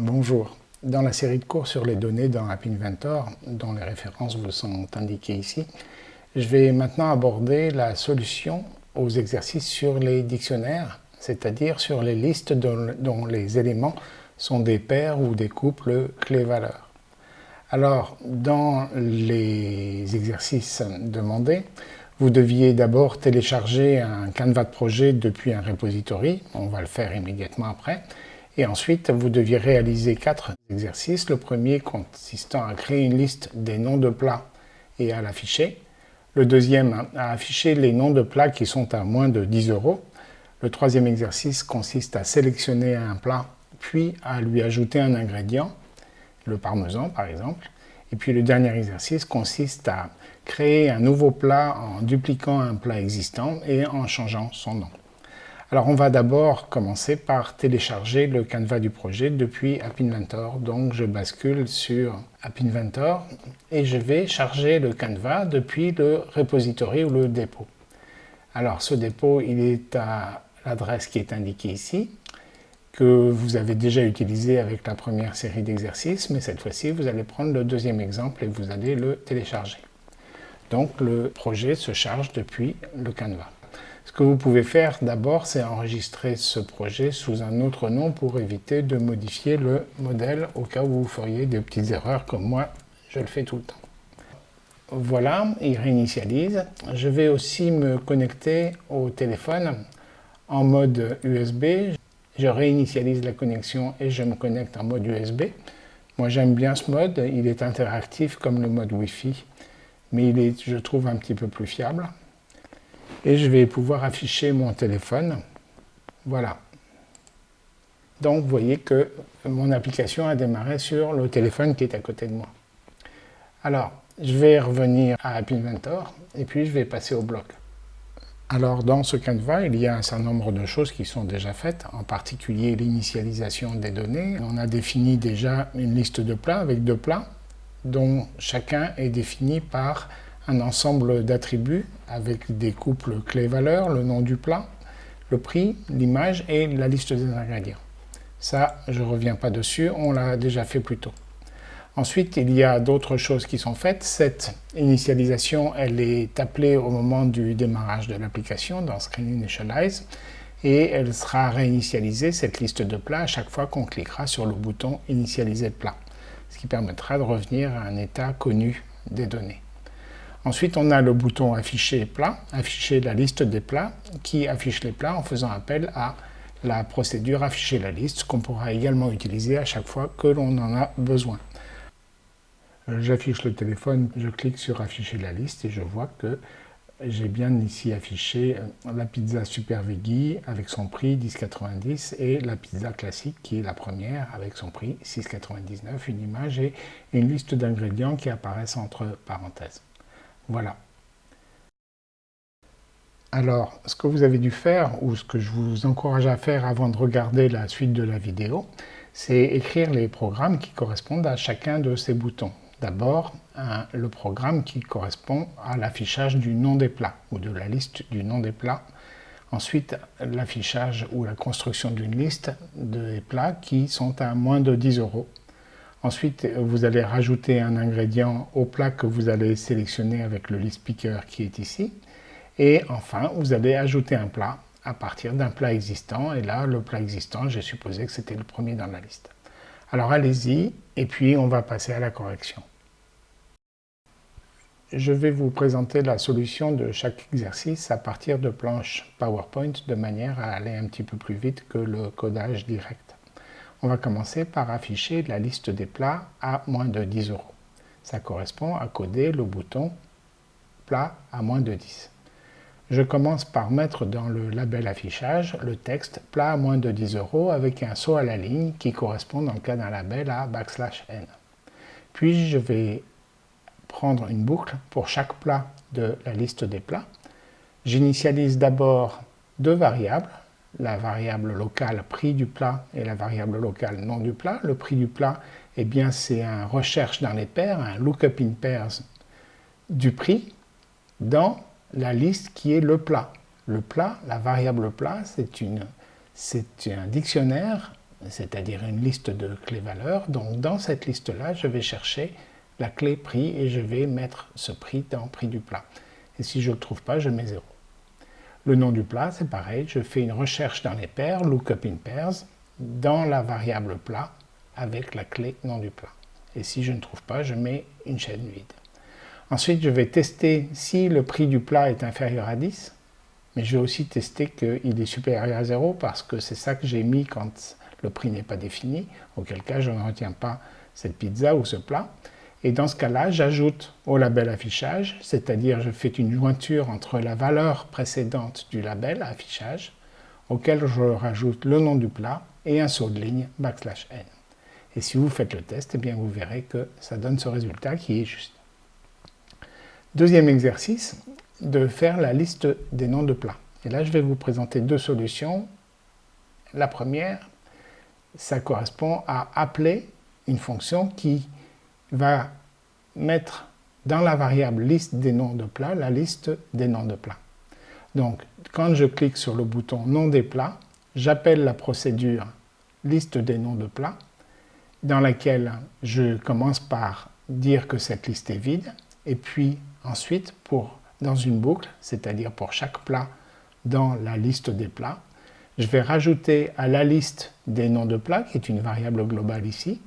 Bonjour. Dans la série de cours sur les données dans App Inventor, dont les références vous sont indiquées ici, je vais maintenant aborder la solution aux exercices sur les dictionnaires, c'est-à-dire sur les listes dont, les éléments sont des paires ou des couples clés-valeurs. Alors, dans les exercices demandés, vous deviez d'abord télécharger un canevas de projet depuis un repository, on va le faire immédiatement après, et ensuite, vous deviez réaliser quatre exercices. Le premier consistant à créer une liste des noms de plats et à l'afficher. Le deuxième, à afficher les noms de plats qui sont à moins de 10 euros. Le troisième exercice consiste à sélectionner un plat, puis à lui ajouter un ingrédient, le parmesan par exemple. Et puis le dernier exercice consiste à créer un nouveau plat en dupliquant un plat existant et en changeant son nom. Alors on va d'abord commencer par télécharger le canevas du projet depuis App Inventor. Donc je bascule sur App Inventor et je vais charger le canevas depuis le repository ou le dépôt. Alors ce dépôt, il est à l'adresse qui est indiquée ici, que vous avez déjà utilisé avec la première série d'exercices, mais cette fois-ci, vous allez prendre le deuxième exemple et vous allez le télécharger. Donc le projet se charge depuis le canevas. Ce que vous pouvez faire d'abord, c'est enregistrer ce projet sous un autre nom pour éviter de modifier le modèle au cas où vous feriez des petites erreurs comme moi, je le fais tout le temps. Voilà, il réinitialise. Je vais aussi me connecter au téléphone en mode USB. Je réinitialise la connexion et je me connecte en mode USB. Moi j'aime bien ce mode, il est interactif comme le mode Wi-Fi, mais il est, je trouve, un petit peu plus fiable et je vais pouvoir afficher mon téléphone. Voilà. Donc vous voyez que mon application a démarré sur le téléphone qui est à côté de moi. Alors, je vais revenir à App Inventor et puis je vais passer au bloc. Alors dans ce canevas, il y a un certain nombre de choses qui sont déjà faites, en particulier l'initialisation des données. On a défini déjà une liste de plats avec deux plats, dont chacun est défini par un ensemble d'attributs avec des couples clés-valeurs, le nom du plat, le prix, l'image et la liste des ingrédients. Ça, je ne reviens pas dessus, on l'a déjà fait plus tôt. Ensuite, il y a d'autres choses qui sont faites. Cette initialisation, elle est appelée au moment du démarrage de l'application dans Screen Initialize et elle sera réinitialisée, cette liste de plats, à chaque fois qu'on cliquera sur le bouton Initialiser plat, ce qui permettra de revenir à un état connu des données. Ensuite, on a le bouton Afficher plat, afficher la liste des plats, qui affiche les plats en faisant appel à la procédure Afficher la liste, qu'on pourra également utiliser à chaque fois que l'on en a besoin. J'affiche le téléphone, je clique sur Afficher la liste et je vois que j'ai bien ici affiché euh, la pizza Super Veggie avec son prix 10,90 et la pizza classique qui est la première avec son prix 6,99, une image et une liste d'ingrédients qui apparaissent entre parenthèses. Voilà. Alors, ce que vous avez dû faire, ou ce que je vous encourage à faire avant de regarder la suite de la vidéo, c'est écrire les programmes qui correspondent à chacun de ces boutons. D'abord, le programme qui correspond à l'affichage du nom des plats, ou de la liste du nom des plats. Ensuite, l'affichage ou la construction d'une liste des plats qui sont à moins de 10 euros. Ensuite, vous allez rajouter un ingrédient au plat que vous allez sélectionner avec le list picker qui est ici. Et enfin, vous allez ajouter un plat à partir d'un plat existant. Et là, le plat existant, j'ai supposé que c'était le premier dans la liste. Alors allez-y, et puis on va passer à la correction. Je vais vous présenter la solution de chaque exercice à partir de planches PowerPoint de manière à aller un petit peu plus vite que le codage direct. On va commencer par afficher la liste des plats à moins de 10 euros. Ça correspond à coder le bouton plat à moins de 10. Je commence par mettre dans le label affichage le texte plat à moins de 10 euros avec un saut à la ligne qui correspond dans le cas d'un label à backslash n. Puis je vais prendre une boucle pour chaque plat de la liste des plats. J'initialise d'abord deux variables, la variable locale prix du plat et la variable locale nom du plat. Le prix du plat, eh bien, c'est un recherche dans les paires, un lookup in pairs du prix dans la liste qui est le plat. Le plat, la variable plat, c'est un dictionnaire c'est-à-dire une liste de clés valeurs. Donc dans cette liste-là, je vais chercher la clé prix et je vais mettre ce prix dans prix du plat. Et si je ne le trouve pas, je mets 0. Le nom du plat, c'est pareil, je fais une recherche dans les paires, lookup in pairs, dans la variable plat avec la clé nom du plat. Et si je ne trouve pas, je mets une chaîne vide. Ensuite, je vais tester si le prix du plat est inférieur à 10, mais je vais aussi tester qu'il est supérieur à 0 parce que c'est ça que j'ai mis quand le prix n'est pas défini, auquel cas je ne retiens pas cette pizza ou ce plat. Et dans ce cas-là, j'ajoute au label affichage, c'est-à-dire je fais une jointure entre la valeur précédente du label affichage, auquel je rajoute le nom du plat et un saut de ligne backslash n. Et si vous faites le test, eh bien vous verrez que ça donne ce résultat qui est juste. Deuxième exercice, de faire la liste des noms de plats. Et là, je vais vous présenter deux solutions. La première, ça correspond à appeler une fonction qui va mettre dans la variable liste des noms de plats la liste des noms de plats. Donc, quand je clique sur le bouton nom des plats, j'appelle la procédure liste des noms de plats, dans laquelle je commence par dire que cette liste est vide, et puis ensuite, pour, dans une boucle, c'est-à-dire pour chaque plat dans la liste des plats, je vais rajouter à la liste des noms de plats, qui est une variable globale ici,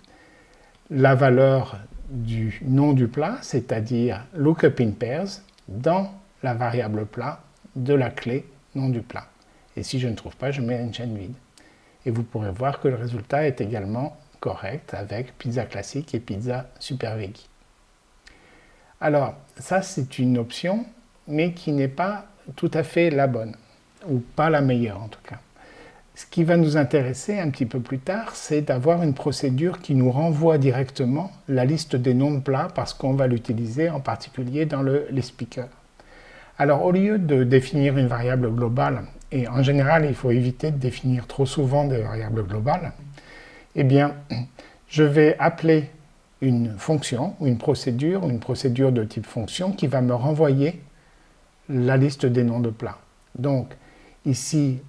la valeur du nom du plat, c'est-à-dire lookup in pairs, dans la variable plat de la clé nom du plat. Et si je ne trouve pas, je mets une chaîne vide. Et vous pourrez voir que le résultat est également correct avec pizza classique et pizza super veggie. Alors, ça c'est une option, mais qui n'est pas tout à fait la bonne, ou pas la meilleure en tout cas. Ce qui va nous intéresser un petit peu plus tard, c'est d'avoir une procédure qui nous renvoie directement la liste des noms de plats parce qu'on va l'utiliser en particulier dans le les speakers. Alors au lieu de définir une variable globale, et en général il faut éviter de définir trop souvent des variables globales, eh bien je vais appeler une fonction ou une procédure, une procédure de type fonction qui va me renvoyer la liste des noms de plats. Donc ici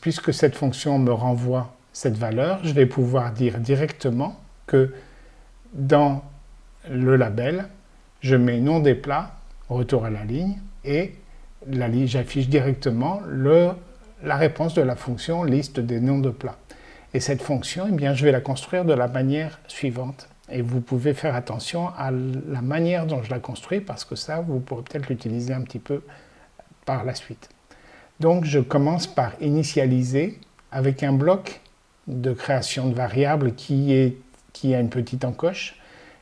puisque cette fonction me renvoie cette valeur, je vais pouvoir dire directement que dans le label, je mets nom des plats, retour à la ligne, et j'affiche directement la réponse de la fonction liste des noms de plats. Et cette fonction, eh bien, je vais la construire de la manière suivante. Et vous pouvez faire attention à la manière dont je la construis, parce que ça, vous pourrez peut-être l'utiliser un petit peu par la suite. Donc je commence par initialiser avec un bloc de création de variables qui, a une petite encoche.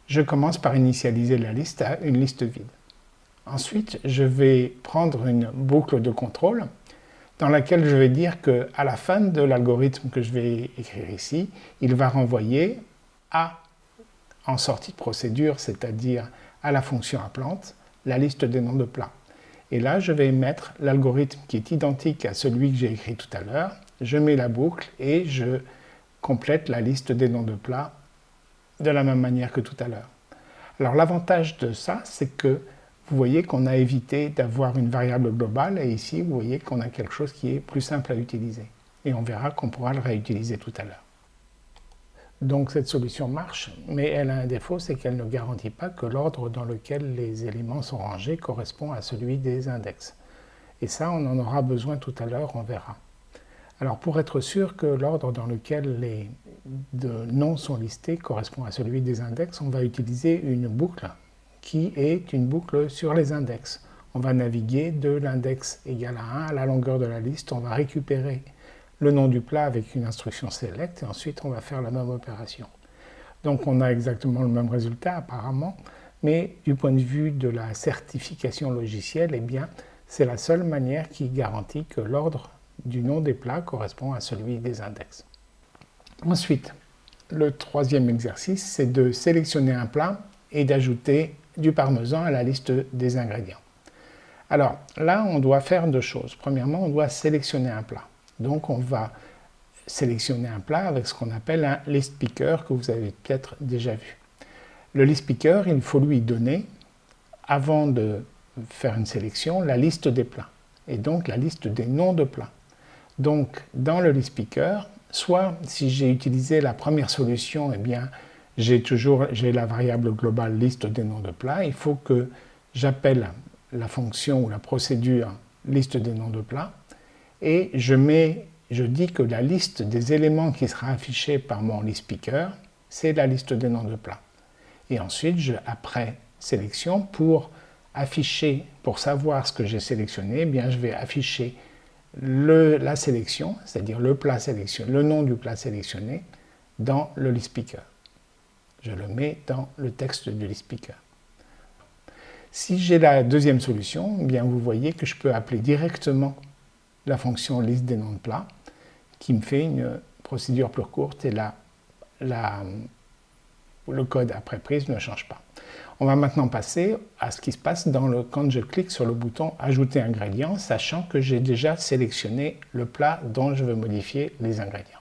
Je commence par initialiser la liste à une liste vide. Ensuite, je vais prendre une boucle de contrôle dans laquelle je vais dire qu'à la fin de l'algorithme que je vais écrire ici, il va renvoyer à, en sortie de procédure, c'est-à-dire à la fonction appelante, la liste des noms de plats. Et là, je vais mettre l'algorithme qui est identique à celui que j'ai écrit tout à l'heure. Je mets la boucle et je complète la liste des noms de plats de la même manière que tout à l'heure. Alors l'avantage de ça, c'est que vous voyez qu'on a évité d'avoir une variable globale et ici, vous voyez qu'on a quelque chose qui est plus simple à utiliser. Et on verra qu'on pourra le réutiliser tout à l'heure. Donc cette solution marche, mais elle a un défaut, c'est qu'elle ne garantit pas que l'ordre dans lequel les éléments sont rangés correspond à celui des index. Et ça, on en aura besoin tout à l'heure, on verra. Alors pour être sûr que l'ordre dans lequel les noms sont listés correspond à celui des index, on va utiliser une boucle qui est une boucle sur les index. On va naviguer de l'index égal à 1 à la longueur de la liste, on va récupérer le nom du plat avec une instruction select et ensuite on va faire la même opération. Donc on a exactement le même résultat apparemment, mais du point de vue de la certification logicielle, eh bien c'est la seule manière qui garantit que l'ordre du nom des plats correspond à celui des index. Ensuite, le troisième exercice, c'est de sélectionner un plat et d'ajouter du parmesan à la liste des ingrédients. Alors là, on doit faire deux choses. Premièrement, on doit sélectionner un plat. Donc on va sélectionner un plat avec ce qu'on appelle un list picker que vous avez peut-être déjà vu. Le list picker, il faut lui donner, avant de faire une sélection, la liste des plats et donc la liste des noms de plats. Donc dans le list picker, Soit, si j'ai utilisé la première solution, eh bien, j'ai toujours la variable globale liste des noms de plats. Il faut que j'appelle la fonction ou la procédure liste des noms de plats et je, dis que la liste des éléments qui sera affichée par mon list speaker, c'est la liste des noms de plats. Et ensuite, après sélection, pour afficher, pour savoir ce que j'ai sélectionné, eh bien, je vais afficher la sélection, c'est-à-dire le, plat sélectionné, le nom du plat sélectionné, dans le list speaker. Je le mets dans le texte du list speaker. Si j'ai la deuxième solution, eh bien vous voyez que je peux appeler directement la fonction liste des noms de plats qui me fait une procédure plus courte et la, la, le code après prise ne change pas. On va maintenant passer à ce qui se passe dans le, quand je clique sur le bouton Ajouter ingrédients, sachant que j'ai déjà sélectionné le plat dont je veux modifier les ingrédients.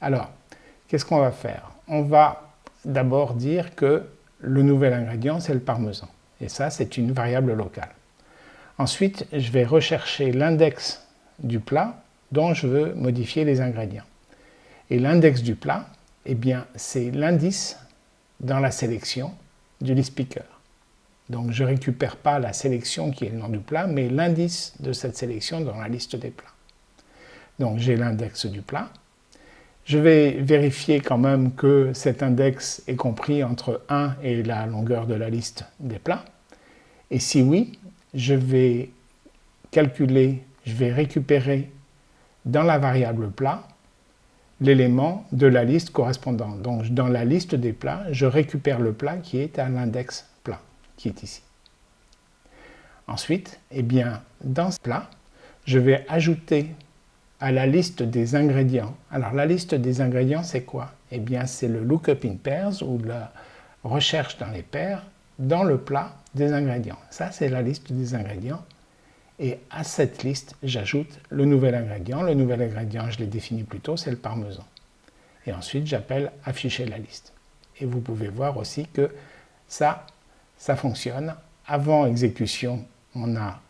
Alors, qu'est-ce qu'on va faire? On va d'abord dire que le nouvel ingrédient, c'est le parmesan. Et ça, c'est une variable locale. Ensuite, je vais rechercher l'index du plat dont je veux modifier les ingrédients. Et l'index du plat, eh bien, c'est l'indice dans la sélection du list speaker. Donc je ne récupère pas la sélection qui est le nom du plat, mais l'indice de cette sélection dans la liste des plats. Donc j'ai l'index du plat. Je vais vérifier quand même que cet index est compris entre 1 et la longueur de la liste des plats. Et si oui, je vais calculer, je vais récupérer dans la variable plat l'élément de la liste correspondante. Donc dans la liste des plats, je récupère le plat qui est à l'index plat, qui est ici. Ensuite, eh bien, dans ce plat, je vais ajouter à la liste des ingrédients. Alors la liste des ingrédients, c'est quoi? Eh bien, c'est le lookup in pairs ou la recherche dans les paires dans le plat des ingrédients. Ça, c'est la liste des ingrédients. Et à cette liste, j'ajoute le nouvel ingrédient. Le nouvel ingrédient, je l'ai défini plus tôt, c'est le parmesan. Et ensuite, j'appelle afficher la liste. Et vous pouvez voir aussi que ça, ça fonctionne. Avant exécution, on a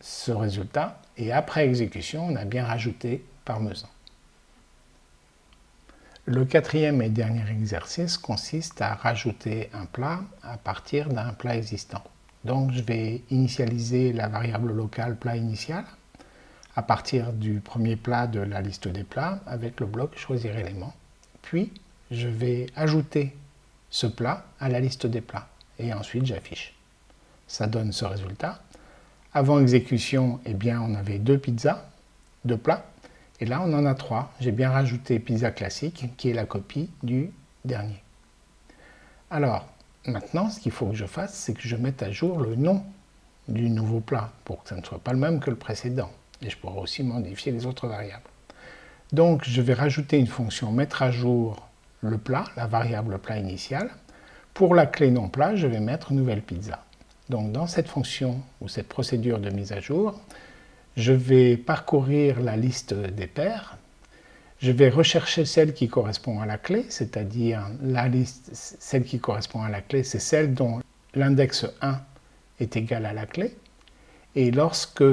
ce résultat. Et après exécution, on a bien rajouté parmesan. Le quatrième et dernier exercice consiste à rajouter un plat à partir d'un plat existant. Donc je vais initialiser la variable locale plat initial à partir du premier plat de la liste des plats avec le bloc choisir élément. Puis je vais ajouter ce plat à la liste des plats et ensuite j'affiche. Ça donne ce résultat. Avant exécution, eh bien, on avait deux pizzas, deux plats, et là on en a trois. J'ai bien rajouté pizza classique qui est la copie du dernier. Alors, Maintenant, ce qu'il faut que je fasse, c'est que je mette à jour le nom du nouveau plat pour que ça ne soit pas le même que le précédent. Et je pourrai aussi modifier les autres variables. Donc, je vais rajouter une fonction mettre à jour le plat, la variable plat initial. Pour la clé non plat, je vais mettre nouvelle pizza. Donc, dans cette fonction ou cette procédure de mise à jour, je vais parcourir la liste des paires je vais rechercher celle qui correspond à la clé, c'est-à-dire celle qui correspond à la clé, c'est celle dont l'index 1 est égal à la clé. Et lorsque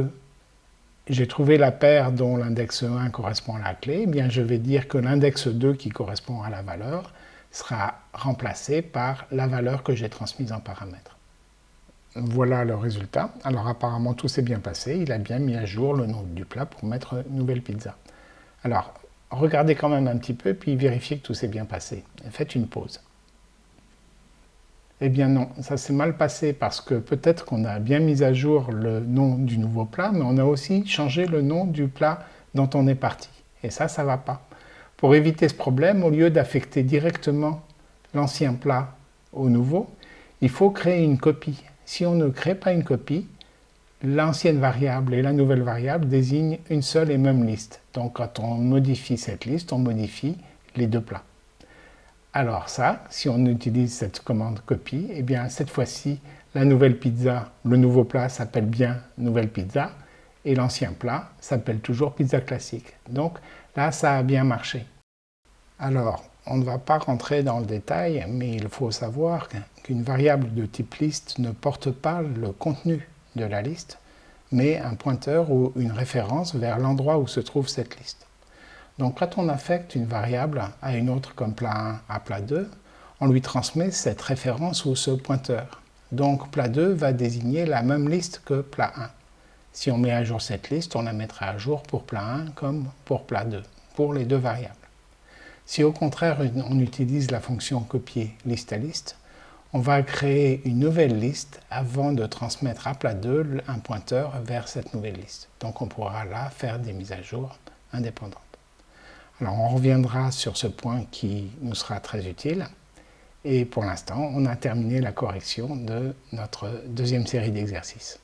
j'ai trouvé la paire dont l'index 1 correspond à la clé, eh bien je vais dire que l'index 2 qui correspond à la valeur sera remplacé par la valeur que j'ai transmise en paramètre. Voilà le résultat. Alors apparemment tout s'est bien passé, il a bien mis à jour le nom du plat pour mettre nouvelle pizza. Alors regardez quand même un petit peu, puis vérifiez que tout s'est bien passé. faites une pause. Eh bien non, ça s'est mal passé parce que peut-être qu'on a bien mis à jour le nom du nouveau plat, mais on a aussi changé le nom du plat dont on est parti. Et ça, ça ne va pas. Pour éviter ce problème, au lieu d'affecter directement l'ancien plat au nouveau, il faut créer une copie. Si on ne crée pas une copie, l'ancienne variable et la nouvelle variable désignent une seule et même liste. Donc quand on modifie cette liste, on modifie les deux plats. Alors ça, si on utilise cette commande copie, eh bien cette fois-ci, la nouvelle pizza, le nouveau plat s'appelle bien nouvelle pizza et l'ancien plat s'appelle toujours pizza classique. Donc là, ça a bien marché. Alors, on ne va pas rentrer dans le détail, mais il faut savoir qu'une variable de type liste ne porte pas le contenu de la liste, mais un pointeur ou une référence vers l'endroit où se trouve cette liste. Donc quand on affecte une variable à une autre comme plat 1 à plat 2, on lui transmet cette référence ou ce pointeur. Donc plat 2 va désigner la même liste que plat 1. Si on met à jour cette liste, on la mettra à jour pour plat 1 comme pour plat 2, pour les deux variables. Si au contraire on utilise la fonction copier liste à liste, on va créer une nouvelle liste avant de transmettre à plat 2 un pointeur vers cette nouvelle liste. Donc on pourra là faire des mises à jour indépendantes. Alors on reviendra sur ce point qui nous sera très utile. Et pour l'instant, on a terminé la correction de notre deuxième série d'exercices.